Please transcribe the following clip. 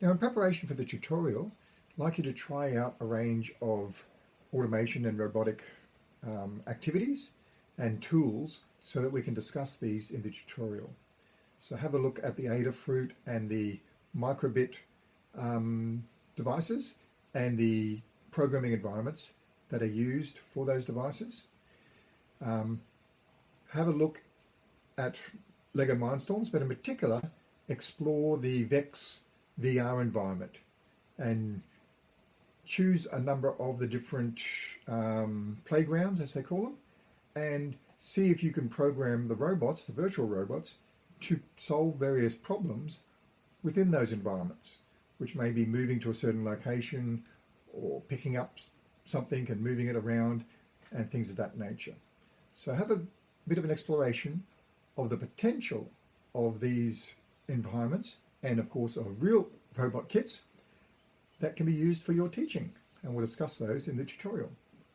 Now in preparation for the tutorial, I'd like you to try out a range of automation and robotic um, activities and tools so that we can discuss these in the tutorial. So have a look at the Adafruit and the microbit um, devices and the programming environments that are used for those devices. Um, have a look at LEGO Mindstorms, but in particular, explore the VEX VR environment and choose a number of the different um, playgrounds, as they call them, and see if you can program the robots, the virtual robots, to solve various problems within those environments, which may be moving to a certain location or picking up something and moving it around and things of that nature. So have a bit of an exploration of the potential of these environments and of course of real robot kits that can be used for your teaching and we'll discuss those in the tutorial.